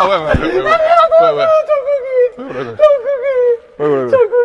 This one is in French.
Ah ouais, ouais. ouais, ouais. ouais, ouais. ouais, ouais. ouais, ouais.